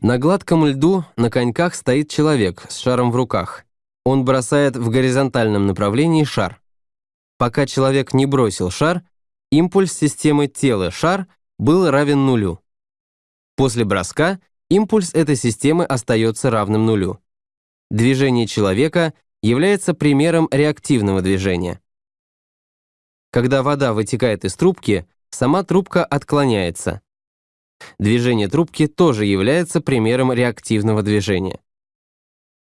На гладком льду на коньках стоит человек с шаром в руках. Он бросает в горизонтальном направлении шар. Пока человек не бросил шар, импульс системы тело-шар был равен нулю. После броска импульс этой системы остается равным нулю. Движение человека является примером реактивного движения. Когда вода вытекает из трубки, сама трубка отклоняется. Движение трубки тоже является примером реактивного движения.